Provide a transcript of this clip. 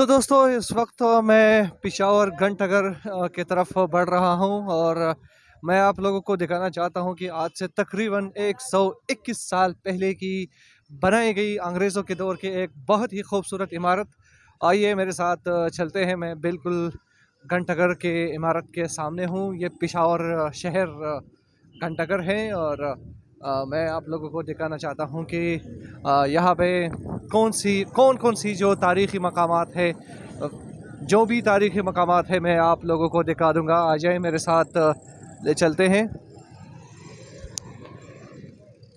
तो दोस्तों, इस वक्त मैं पिशावर घंटगर की तरफ़ बढ़ रहा हूँ और मैं आप लोगों को दिखाना चाहता हूँ कि आज से तकरीबन 121 साल पहले की बनाई गई अंग्रेज़ों के दौर की एक बहुत ही खूबसूरत इमारत। आइए मेरे साथ चलते हैं। मैं बिल्कुल घंटगर के इमारत के सामने हूँ। ये पिशावर शहर घंटगर है और मैं आप लोगों को दिखाना चाहता हूँ कि यहाँ पे कौन सी, कौन कौन सी जो तारीख़ी मकाम है? जो भी तारीख़ी मकाम है, मैं आप लोगों को दिखा दूँगा। आ जाए मेरे साथ, ले चलते हैं।